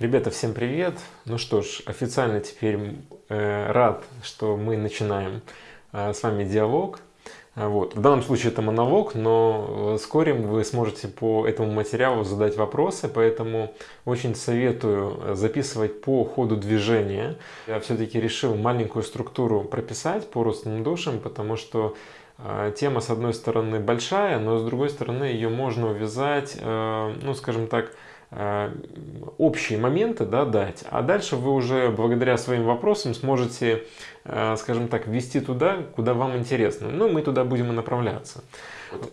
Ребята, всем привет! Ну что ж, официально теперь э, рад, что мы начинаем э, с вами диалог. А, вот. В данном случае это монолог, но вскоре вы сможете по этому материалу задать вопросы, поэтому очень советую записывать по ходу движения. Я все-таки решил маленькую структуру прописать по родственным душам, потому что э, тема с одной стороны большая, но с другой стороны ее можно увязать, э, ну скажем так, Э, общие моменты да, дать, а дальше вы уже благодаря своим вопросам сможете, э, скажем так, ввести туда, куда вам интересно. Ну, мы туда будем и направляться.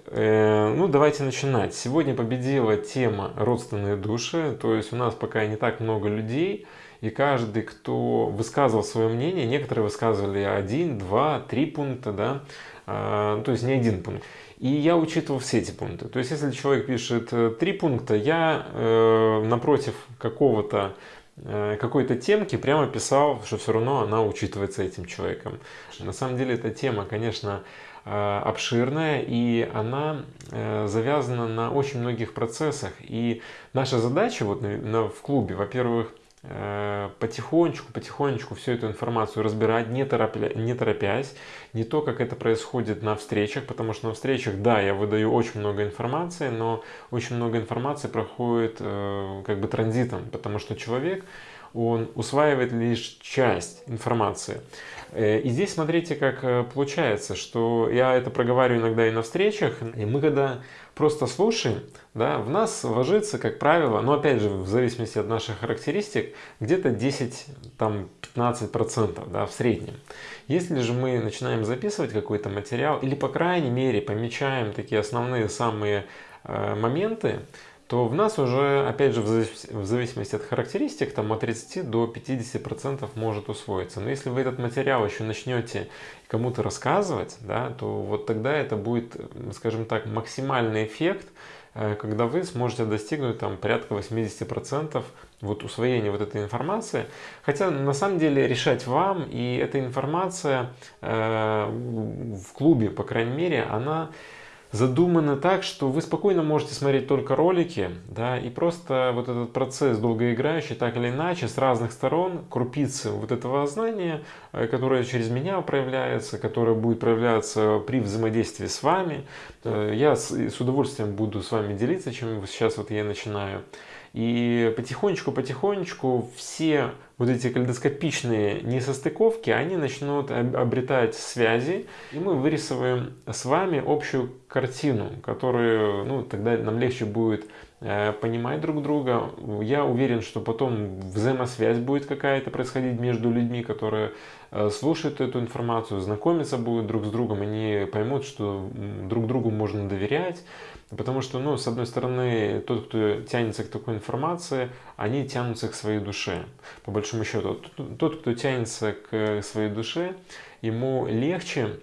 Э, ну, давайте начинать. Сегодня победила тема родственные души, то есть у нас пока не так много людей, и каждый, кто высказывал свое мнение, некоторые высказывали один, два, три пункта, да, то есть не один пункт. И я учитывал все эти пункты. То есть, если человек пишет э, три пункта, я э, напротив какого-то э, какой-то темки прямо писал, что все равно она учитывается этим человеком. На самом деле эта тема, конечно, э, обширная и она завязана на очень многих процессах. И наша задача вот в клубе, во-первых, потихонечку, потихонечку всю эту информацию разбирать, не, торопля, не торопясь, не то, как это происходит на встречах, потому что на встречах, да, я выдаю очень много информации, но очень много информации проходит э, как бы транзитом, потому что человек, он усваивает лишь часть информации. Э, и здесь смотрите, как э, получается, что я это проговариваю иногда и на встречах, и мы когда просто слушаем, да, в нас ложится, как правило, но опять же, в зависимости от наших характеристик, где-то 10-15% да, в среднем. Если же мы начинаем записывать какой-то материал, или по крайней мере помечаем такие основные самые э, моменты, то в нас уже, опять же, в зависимости от характеристик, там от 30 до 50% может усвоиться. Но если вы этот материал еще начнете кому-то рассказывать, да, то вот тогда это будет, скажем так, максимальный эффект, э, когда вы сможете достигнуть там порядка 80% вот усвоения вот этой информации. Хотя на самом деле решать вам, и эта информация э, в клубе, по крайней мере, она задумано так, что вы спокойно можете смотреть только ролики, да, и просто вот этот процесс долгоиграющий, так или иначе, с разных сторон, крупицы вот этого знания, э, которое через меня проявляется, которое будет проявляться при взаимодействии с вами, э, я с, с удовольствием буду с вами делиться, чем сейчас вот я начинаю. И потихонечку-потихонечку все вот эти калейдоскопичные несостыковки, они начнут обретать связи, и мы вырисовываем с вами общую картину, которую, ну, тогда нам легче будет э, понимать друг друга. Я уверен, что потом взаимосвязь будет какая-то происходить между людьми, которые э, слушают эту информацию, знакомиться будут друг с другом, они поймут, что друг другу можно доверять, Потому что, ну, с одной стороны, тот, кто тянется к такой информации, они тянутся к своей душе. По большому счету, тот, кто тянется к своей душе, ему легче,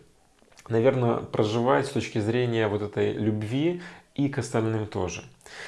наверное, проживать с точки зрения вот этой любви и к остальным тоже.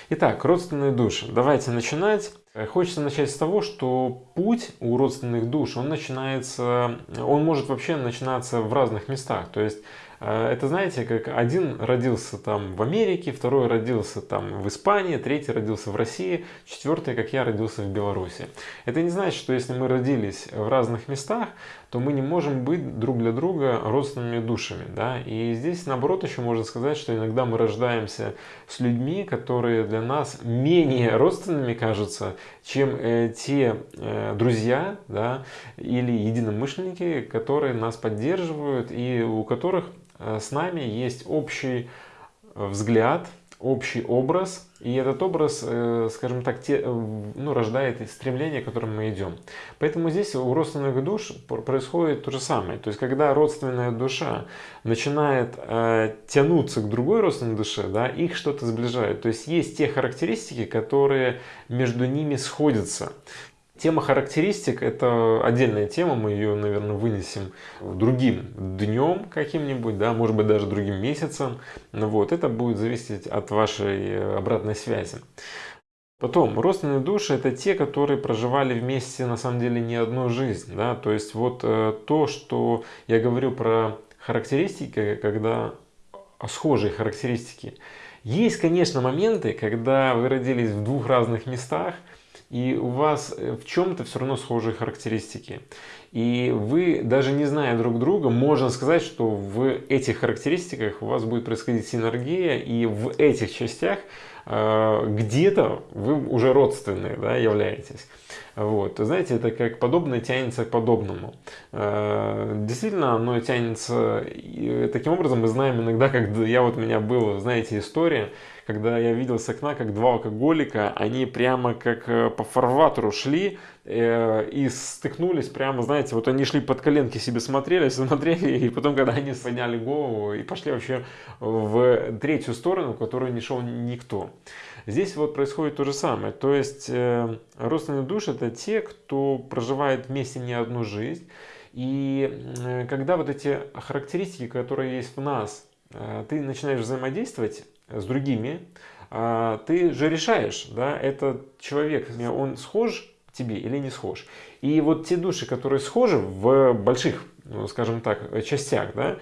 Итак, родственные души. Давайте начинать. Хочется начать с того, что путь у родственных душ, он начинается, он может вообще начинаться в разных местах. То есть это, знаете, как один родился там в Америке, второй родился там в Испании, третий родился в России, четвертый, как я, родился в Беларуси. Это не значит, что если мы родились в разных местах, то мы не можем быть друг для друга родственными душами. Да? И здесь, наоборот, еще можно сказать, что иногда мы рождаемся с людьми, которые для нас менее родственными кажутся, чем э, те э, друзья да, или единомышленники, которые нас поддерживают и у которых Э, с нами есть общий э, взгляд, общий образ, и этот образ, э, скажем так, те, ну, рождает стремление, к которому мы идем. Поэтому здесь у родственных душ происходит то же самое. То есть, когда родственная душа начинает э, тянуться к другой родственной душе, да, их что-то сближает. То есть, есть те характеристики, которые между ними сходятся. Тема характеристик – это отдельная тема, мы ее, наверное, вынесем другим днем каким-нибудь, да, может быть, даже другим месяцем. Вот, это будет зависеть от вашей обратной связи. Потом, родственные души – это те, которые проживали вместе, на самом деле, не одну жизнь. Да? То есть, вот э, то, что я говорю про характеристики, когда схожие характеристики. Есть, конечно, моменты, когда вы родились в двух разных местах – и у вас в чем-то все равно схожие характеристики. И вы, даже не зная друг друга, можно сказать, что в этих характеристиках у вас будет происходить синергия, и в этих частях э, где-то вы уже родственные да, являетесь. Вот. Знаете, это как подобное тянется к подобному. Э, действительно, оно тянется таким образом. Мы знаем иногда, когда я вот у меня была, знаете, история, когда я видел с окна, как два алкоголика, они прямо как э, по фарватеру шли э, и стыкнулись прямо, знаете, вот они шли под коленки себе смотрели, смотрели, и потом, когда они подняли голову и пошли вообще в третью сторону, в которую не шел никто. Здесь вот происходит то же самое. То есть э, родственные души это те, кто проживает вместе не одну жизнь. И э, когда вот эти характеристики, которые есть в нас, э, ты начинаешь взаимодействовать, с другими, а, ты же решаешь, да, этот человек, он схож тебе или не схож. И вот те души, которые схожи в больших, ну, скажем так, частях, да,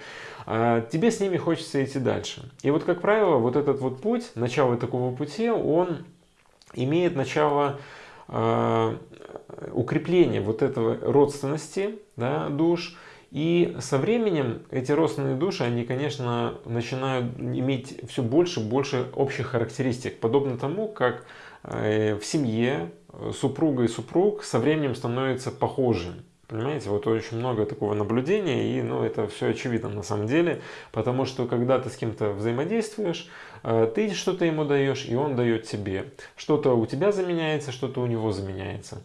а, тебе с ними хочется идти дальше. И вот, как правило, вот этот вот путь, начало такого пути, он имеет начало э, укрепления вот этого родственности да, душ, и со временем эти родственные души, они, конечно, начинают иметь все больше и больше общих характеристик. Подобно тому, как э, в семье супруга и супруг со временем становятся похожи. Понимаете, вот очень много такого наблюдения, и ну, это все очевидно на самом деле, потому что когда ты с кем-то взаимодействуешь, э, ты что-то ему даешь, и он дает тебе. Что-то у тебя заменяется, что-то у него заменяется.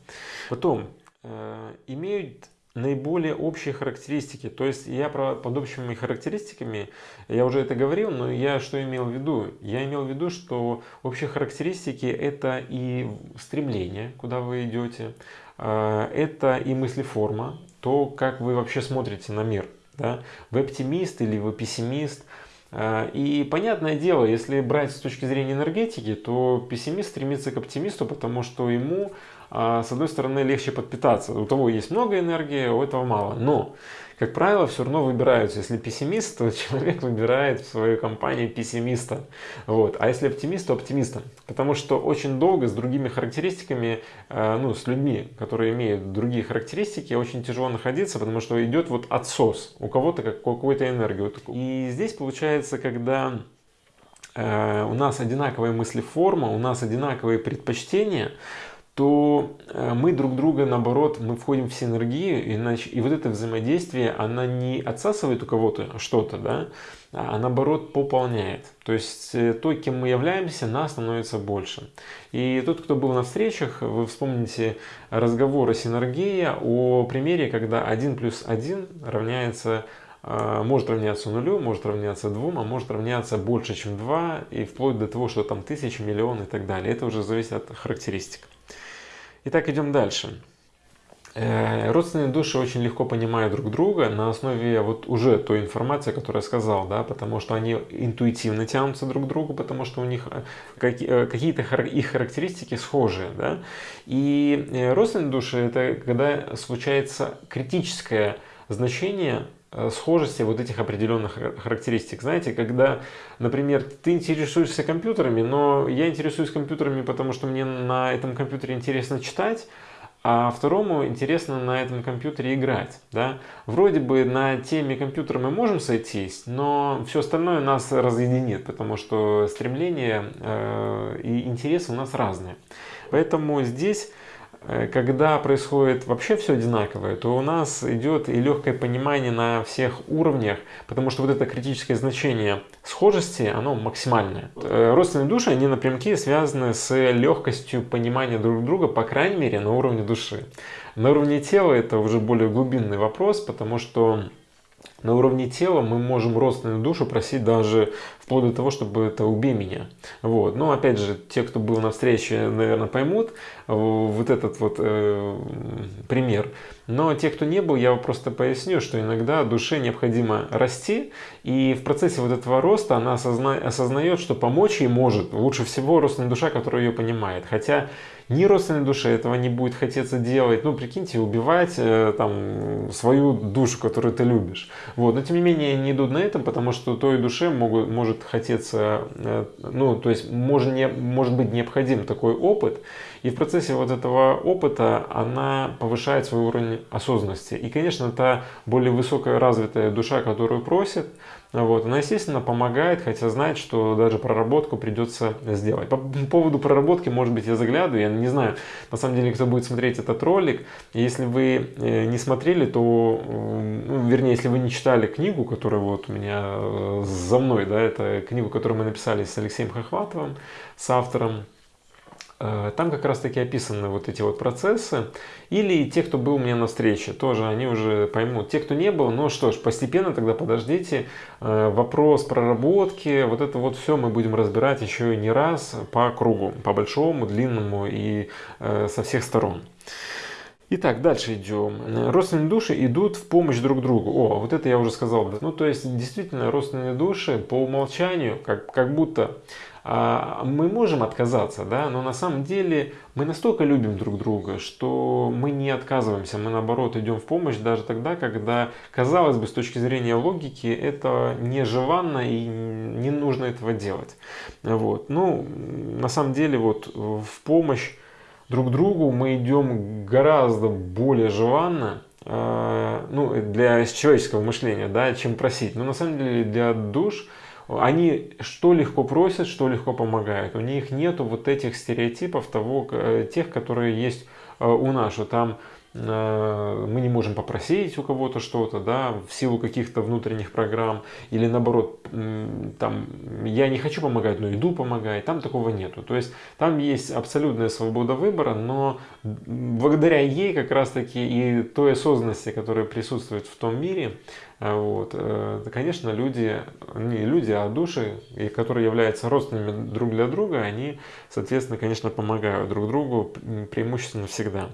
Потом, э, имеют наиболее общие характеристики. То есть я про, под общими характеристиками, я уже это говорил, но я что имел в виду? Я имел в виду, что общие характеристики это и стремление, куда вы идете, а, это и мыслеформа, то, как вы вообще смотрите на мир. Да? Вы оптимист или вы пессимист. А, и понятное дело, если брать с точки зрения энергетики, то пессимист стремится к оптимисту, потому что ему с одной стороны легче подпитаться. У того есть много энергии, у этого мало. Но, как правило, все равно выбираются. Если пессимист, то человек выбирает в своей компании пессимиста. Вот. А если оптимист, то оптимиста. Потому что очень долго с другими характеристиками, э, ну, с людьми, которые имеют другие характеристики, очень тяжело находиться, потому что идет вот отсос. У кого-то как какой-то энергии. И здесь получается, когда э, у нас одинаковая мыслеформа, у нас одинаковые предпочтения, то э, мы друг друга, наоборот, мы входим в синергию, иначе, и вот это взаимодействие, она не отсасывает у кого-то что-то, да, а наоборот пополняет. То есть э, то, кем мы являемся, нас становится больше. И тот, кто был на встречах, вы вспомните разговор о синергии, о примере, когда 1 плюс 1 равняется э, может равняться нулю, может равняться двум, а может равняться больше, чем 2, и вплоть до того, что там тысячи, миллион и так далее. Это уже зависит от характеристик. Итак, идем дальше. Э, родственные души очень легко понимают друг друга на основе вот уже той информации, которую я сказал, да, потому что они интуитивно тянутся друг к другу, потому что у них э, э, какие-то их характеристики схожие, да. И родственные души это когда случается критическое значение схожести вот этих определенных характеристик. Знаете, когда, например, ты интересуешься компьютерами, но я интересуюсь компьютерами, потому что мне на этом компьютере интересно читать, а второму интересно на этом компьютере играть. Да? Вроде бы на теме компьютера мы можем сойтись, но все остальное нас разъединит, потому что стремления э, и интересы у нас разные. Поэтому здесь Э, когда происходит вообще все одинаковое, то у нас идет и легкое понимание на всех уровнях, потому что вот это критическое значение схожести, оно максимальное. Э, родственные души, они напрямки связаны с легкостью понимания друг друга, по крайней мере, на уровне души. На уровне тела это уже более глубинный вопрос, потому что на уровне тела мы можем родственную душу просить даже вплоть до того, чтобы это убей меня. Вот. Но опять же, те, кто был на встрече, наверное, поймут вот этот вот э, пример. Но те, кто не был, я просто поясню, что иногда душе необходимо расти, и в процессе вот этого роста она осозна... осознает, что помочь ей может лучше всего родственная душа, которая ее понимает. Хотя ни родственной душе этого не будет хотеться делать. Ну, прикиньте, убивать э, там свою душу, которую ты любишь. Вот. Но тем не менее не идут на этом, потому что той душе могут, может хотеться, э, ну, то есть может, не, может быть необходим такой опыт. И в процессе вот этого опыта она повышает свой уровень осознанности. И, конечно, та более высокая развитая душа, которую просит, вот, она, естественно, помогает, хотя знает, что даже проработку придется сделать. По поводу проработки, может быть, я заглядываю, я не знаю, на самом деле, кто будет смотреть этот ролик. Если вы э, не смотрели, то, ну, вернее, если вы не читали книгу, которая вот у меня э, за мной, да, это книгу, которую мы написали с Алексеем Хохватовым, с автором там как раз таки описаны вот эти вот процессы. Или те, кто был у меня на встрече, тоже они уже поймут. Те, кто не был, ну что ж, постепенно тогда подождите. Э, вопрос проработки, вот это вот все мы будем разбирать еще не раз по кругу, по большому, длинному и э, со всех сторон. Итак, дальше идем. Родственные души идут в помощь друг другу. О, вот это я уже сказал. Ну, то есть, действительно, родственные души по умолчанию, как, как будто мы можем отказаться, да, но на самом деле мы настолько любим друг друга, что мы не отказываемся, мы наоборот идем в помощь даже тогда, когда, казалось бы, с точки зрения логики, это нежеланно и не нужно этого делать. Вот. Ну, на самом деле, вот в помощь друг другу мы идем гораздо более желанно, а, ну, для человеческого мышления, да, чем просить. Но на самом деле для душ они что легко просят, что легко помогают. У них нету вот этих стереотипов того, э, тех, которые есть э, у нас, что там мы не можем попросить у кого-то что-то, да, в силу каких-то внутренних программ, или наоборот, там, я не хочу помогать, но иду помогать, там такого нету. То есть там есть абсолютная свобода выбора, но благодаря ей как раз-таки и той осознанности, которая присутствует в том мире, э, вот, э, конечно, люди, не люди, а души, которые являются родственными друг для друга, они, соответственно, конечно, помогают друг другу преимущественно всегда.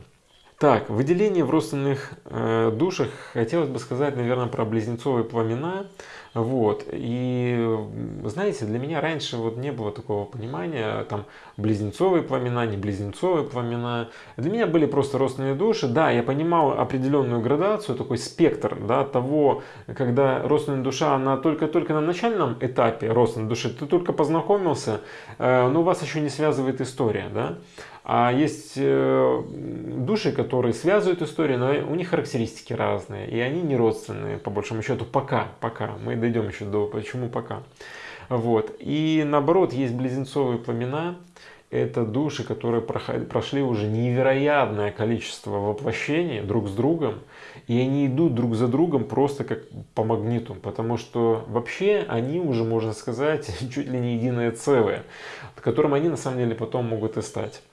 Так, выделение в родственных э, душах, хотелось бы сказать, наверное, про близнецовые пламена. Вот. И, знаете, для меня раньше вот не было такого понимания, там, близнецовые пламена, не близнецовые пламена. Для меня были просто родственные души. Да, я понимал определенную градацию, такой спектр, да, того, когда родственная душа, она только-только на начальном этапе родственной души, ты только познакомился, э, но вас еще не связывает история, да. А есть э, души, которые связывают историю, но у них характеристики разные, и они не родственные, по большому счету, пока, пока. Мы дойдем еще до почему пока. Вот. И наоборот, есть близнецовые пламена, это души, которые прошли уже невероятное количество воплощений друг с другом, и они идут друг за другом просто как по магниту, потому что вообще они уже, можно сказать, чуть ли не единое целое, которым они на самом деле потом могут и стать.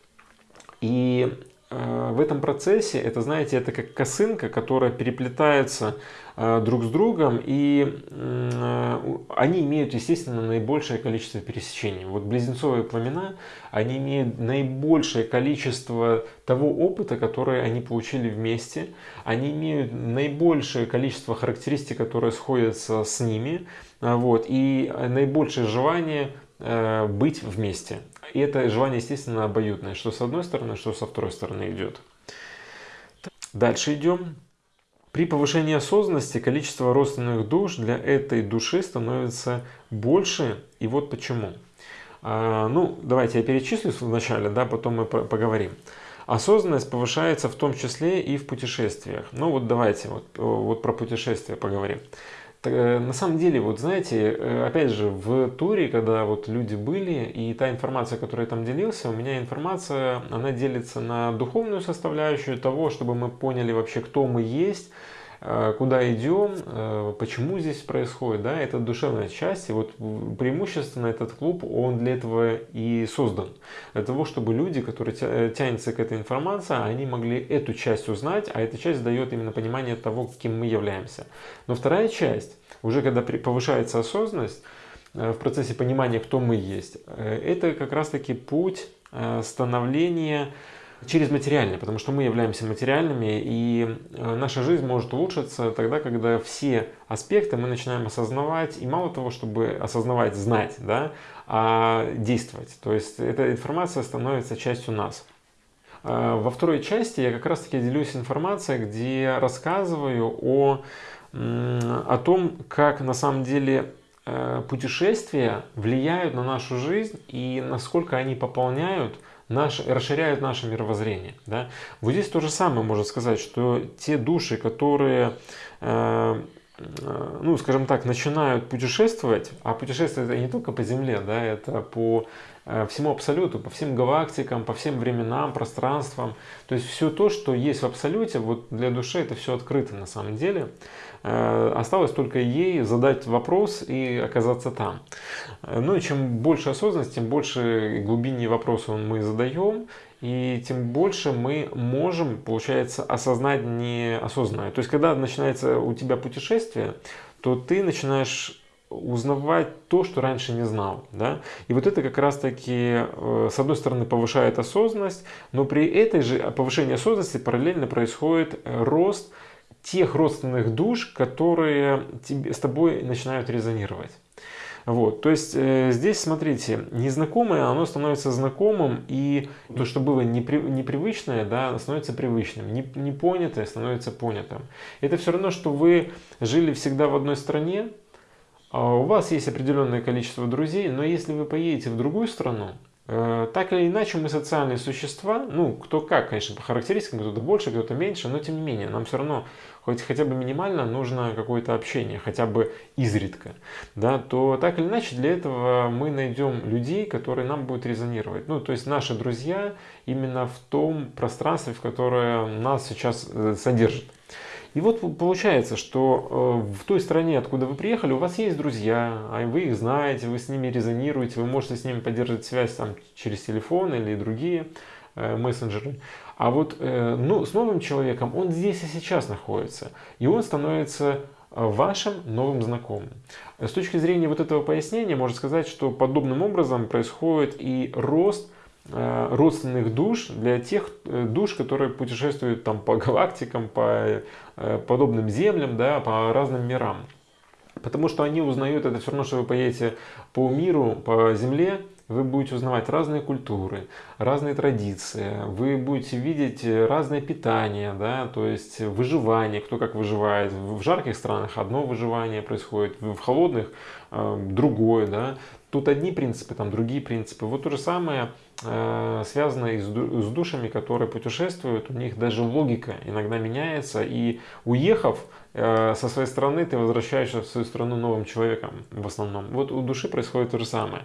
И э, в этом процессе, это, знаете, это как косынка, которая переплетается э, друг с другом, и э, они имеют, естественно, наибольшее количество пересечений. Вот близнецовые пламена, они имеют наибольшее количество того опыта, который они получили вместе, они имеют наибольшее количество характеристик, которые сходятся с ними, вот, и наибольшее желание быть вместе. И это желание, естественно, обоюдное, что с одной стороны, что со второй стороны идет. Дальше идем. При повышении осознанности количество родственных душ для этой души становится больше. И вот почему. А, ну, давайте я перечислю вначале, да, потом мы поговорим. Осознанность повышается в том числе и в путешествиях. Ну вот давайте вот, вот про путешествия поговорим. Э, на самом деле, вот знаете, э, опять же, в туре, когда вот люди были, и та информация, которая там делился, у меня информация, она делится на духовную составляющую того, чтобы мы поняли вообще, кто мы есть, куда идем, э, почему здесь происходит, да, это душевная часть, и вот преимущественно этот клуб, он для этого и создан, для того, чтобы люди, которые тянутся к этой информации, они могли эту часть узнать, а эта часть дает именно понимание того, кем мы являемся. Но вторая часть, уже когда повышается осознанность, э, в процессе понимания, кто мы есть, это как раз-таки путь становления через материальное, потому что мы являемся материальными, и э, наша жизнь может улучшиться тогда, когда все аспекты мы начинаем осознавать, и мало того, чтобы осознавать, знать, да, а действовать. То есть эта информация становится частью нас. Э, во второй части я как раз таки делюсь информацией, где рассказываю о, о том, как на самом деле э, путешествия влияют на нашу жизнь и насколько они пополняют наш, расширяют наше мировоззрение. Да? Вот здесь то же самое можно сказать, что те души, которые э, э, ну, скажем так, начинают путешествовать, а путешествовать это не только по Земле, да, это по Э, всему абсолюту, по всем галактикам, по всем временам, пространствам. То есть все то, что есть в абсолюте, вот для души это все открыто на самом деле. Э, осталось только ей задать вопрос и оказаться там. Э, ну и чем больше осознанность, тем больше глубине вопроса мы задаем, и тем больше мы можем, получается, осознать неосознанное. То есть, когда начинается у тебя путешествие, то ты начинаешь узнавать то, что раньше не знал. Да? И вот это как раз таки, э, с одной стороны, повышает осознанность, но при этой же повышении осознанности параллельно происходит рост тех родственных душ, которые тебе, с тобой начинают резонировать. Вот, то есть э, здесь, смотрите, незнакомое, оно становится знакомым, и то, что было непри, непривычное, да, становится привычным, не, непонятое становится понятым. Это все равно, что вы жили всегда в одной стране, а у вас есть определенное количество друзей, но если вы поедете в другую страну, так или иначе мы социальные существа, ну кто как, конечно, по характеристикам, кто-то больше, кто-то меньше, но тем не менее, нам все равно хоть хотя бы минимально нужно какое-то общение, хотя бы изредка, да, то так или иначе для этого мы найдем людей, которые нам будут резонировать. Ну, то есть наши друзья именно в том пространстве, в которое нас сейчас э, содержит. И вот получается, что э, в той стране, откуда вы приехали, у вас есть друзья, а вы их знаете, вы с ними резонируете, вы можете с ними поддерживать связь там, через телефон или другие э, мессенджеры. А вот э, ну, с новым человеком он здесь и сейчас находится, и он становится вашим новым знакомым. С точки зрения вот этого пояснения можно сказать, что подобным образом происходит и рост родственных душ для тех э, душ, которые путешествуют там по галактикам, по э, подобным землям, да, по разным мирам. Потому что они узнают, это все равно, что вы поедете по миру, по земле, вы будете узнавать разные культуры, разные традиции, вы будете видеть разное питание, да, то есть выживание, кто как выживает. В жарких странах одно выживание происходит, в холодных другое, да. Тут одни принципы, там другие принципы. Вот то же самое э, связано и с, с душами, которые путешествуют. У них даже логика иногда меняется. И уехав э, со своей стороны, ты возвращаешься в свою страну новым человеком в основном. Вот у души происходит то же самое.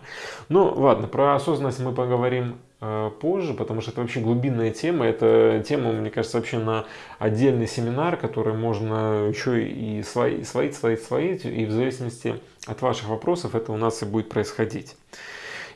Ну ладно, про осознанность мы поговорим э, позже, потому что это вообще глубинная тема. Это тема, мне кажется, вообще на отдельный семинар, который можно еще и свои, свои, свои, свои, и в зависимости от ваших вопросов это у нас и будет происходить.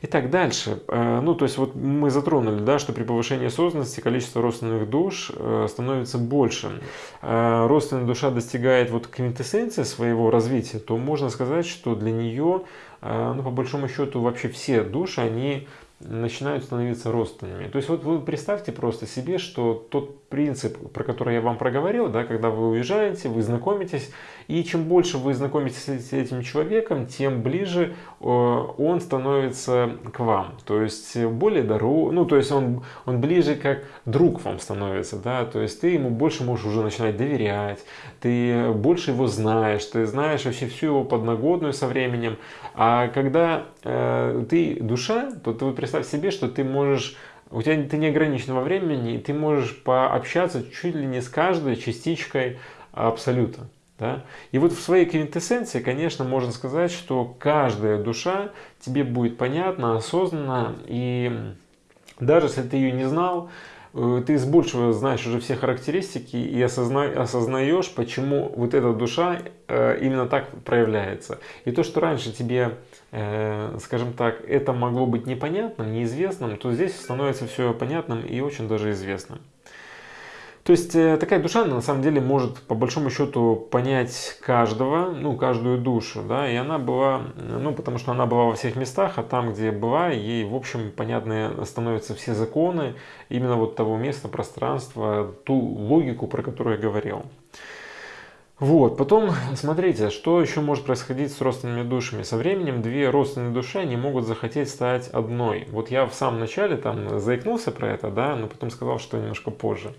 Итак, дальше. Э, ну, то есть вот мы затронули, да, что при повышении осознанности количество родственных душ э, становится больше. Э, родственная душа достигает вот квинтэссенции своего развития, то можно сказать, что для нее, ну, по большому счету, вообще все души, они начинают становиться родственными. То есть вот вы представьте просто себе, что тот принцип, про который я вам проговорил, да, когда вы уезжаете, вы знакомитесь, и чем больше вы знакомитесь с этим человеком, тем ближе э, он становится к вам. То есть более дорог, ну то есть он, он ближе как друг вам становится, да, то есть ты ему больше можешь уже начинать доверять, ты больше его знаешь, ты знаешь вообще всю его подноготную со временем. А когда э, ты душа, то ты вот представь себе, что ты можешь у тебя ты не ограничен во времени, и ты можешь пообщаться чуть ли не с каждой частичкой абсолюта. Да? И вот в своей квинтэссенции, конечно, можно сказать, что каждая душа тебе будет понятна, осознанна, и даже если ты ее не знал, ты с большего знаешь уже все характеристики и осозна, осознаешь, почему вот эта душа э, именно так проявляется. И то, что раньше тебе Э, скажем так, это могло быть непонятным, неизвестным, то здесь становится все понятным и очень даже известным. То есть э, такая душа на самом деле может по большому счету понять каждого, ну каждую душу, да, и она была, ну потому что она была во всех местах, а там, где была, ей в общем понятны становятся все законы именно вот того места, пространства, ту логику, про которую я говорил. Вот, потом смотрите, что еще может происходить с родственными душами. Со временем две родственные души, они могут захотеть стать одной. Вот я в самом начале там заикнулся про это, да, но потом сказал, что немножко позже.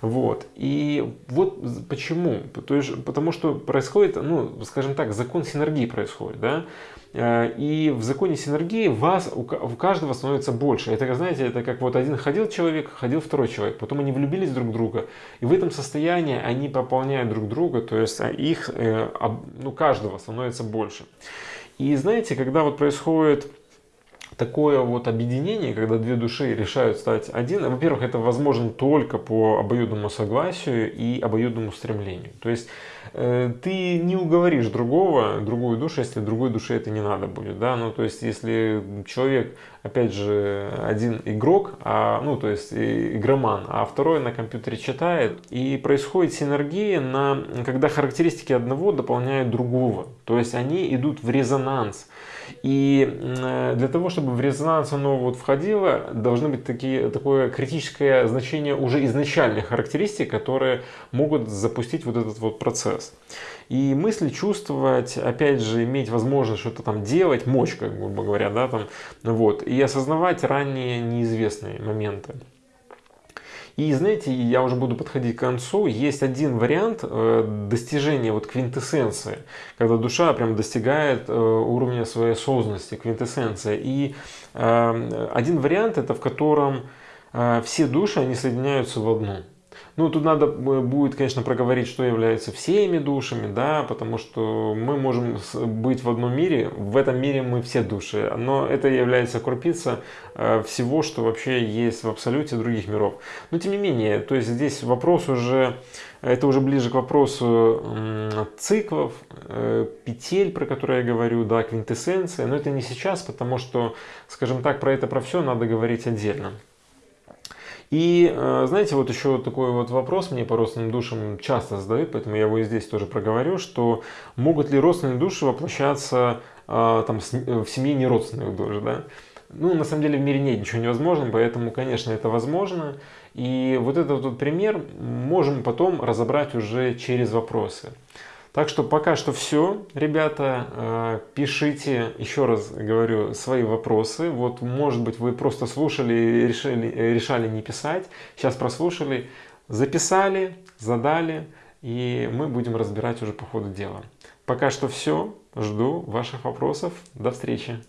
Вот, и вот почему? То есть, потому что происходит, ну, скажем так, закон синергии происходит, да. Э, и в законе синергии вас, у каждого становится больше. Это, знаете, это как вот один ходил человек, ходил второй человек. Потом они влюбились друг в друга. И в этом состоянии они пополняют друг друга. То есть а их, э, ну, каждого становится больше. И знаете, когда вот происходит такое вот объединение, когда две души решают стать один, во-первых, это возможно только по обоюдному согласию и обоюдному стремлению. То есть ты не уговоришь другого, другую душу, если другой душе это не надо будет. Да? Ну, то есть если человек, опять же, один игрок, а, ну, то есть игроман, а второй на компьютере читает, и происходит синергия, на, когда характеристики одного дополняют другого. То есть они идут в резонанс. И э, для того, чтобы в резонанс оно вот входило, должны быть такие, такое критическое значение уже изначальных характеристик, которые могут запустить вот этот вот процесс. И мысли чувствовать, опять же, иметь возможность что-то там делать, мочь, как грубо говоря, да, там, вот, и осознавать ранее неизвестные моменты. И знаете, я уже буду подходить к концу, есть один вариант э, достижения вот квинтэссенции, когда душа прям достигает э, уровня своей осознанности, квинтэссенция. И э, один вариант это в котором все души, они соединяются в одну. Ну, тут надо будет, конечно, проговорить, что является всеми душами, да, потому что мы можем быть в одном мире, в этом мире мы все души, но это является крупица э, всего, что вообще есть в абсолюте других миров. Но тем не менее, то есть здесь вопрос уже, это уже ближе к вопросу циклов, э, петель, про которые я говорю, да, квинтэссенция, но это не сейчас, потому что, скажем так, про это, про все надо говорить отдельно. И э, знаете, вот еще такой вот вопрос мне по родственным душам часто задают, поэтому я его и здесь тоже проговорю, что могут ли родственные души воплощаться э, там, в семье неродственных душ, да? Ну, на самом деле в мире нет ничего невозможного, поэтому, конечно, это возможно. И вот этот вот пример можем потом разобрать уже через вопросы. Так что пока что все, ребята, э, пишите, еще раз говорю, свои вопросы. Вот, может быть, вы просто слушали и решили, решали не писать. Сейчас прослушали, записали, задали, и мы будем разбирать уже по ходу дела. Пока что все. Жду ваших вопросов. До встречи.